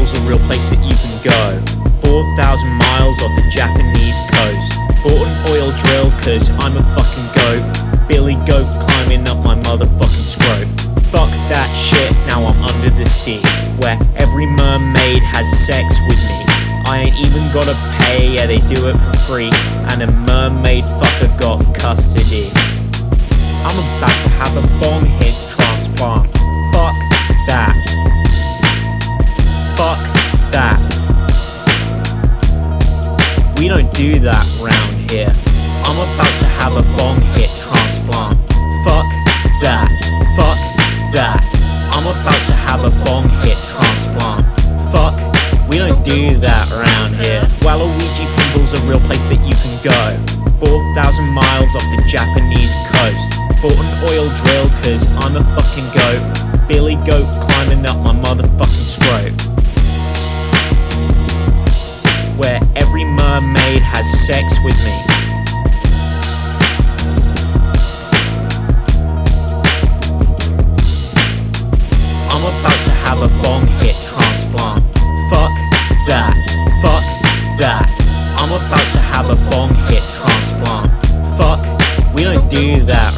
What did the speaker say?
Seattle's a real place that you can go. 4,000 miles off the Japanese coast. Bought an oil drill cause I'm a fucking goat. Billy goat climbing up my motherfucking scrope. Fuck that shit, now I'm under the sea Where every mermaid has sex with me. I ain't even gotta pay, yeah they do it for free And a mermaid fucker got custody. I'm about to have a bong that. We don't do that round here. I'm about to have a bong hit transplant. Fuck that. Fuck that. I'm about to have a bong hit transplant. Fuck. We don't do that round here. Waluigi Pinball's a real place that you can go. 4,000 miles off the Japanese coast. Bought an oil drill cause I'm a fucking goat. Every mermaid has sex with me. I'm about to have a bong hit transplant. Fuck that. Fuck that. I'm about to have a bong hit transplant. Fuck. We don't do that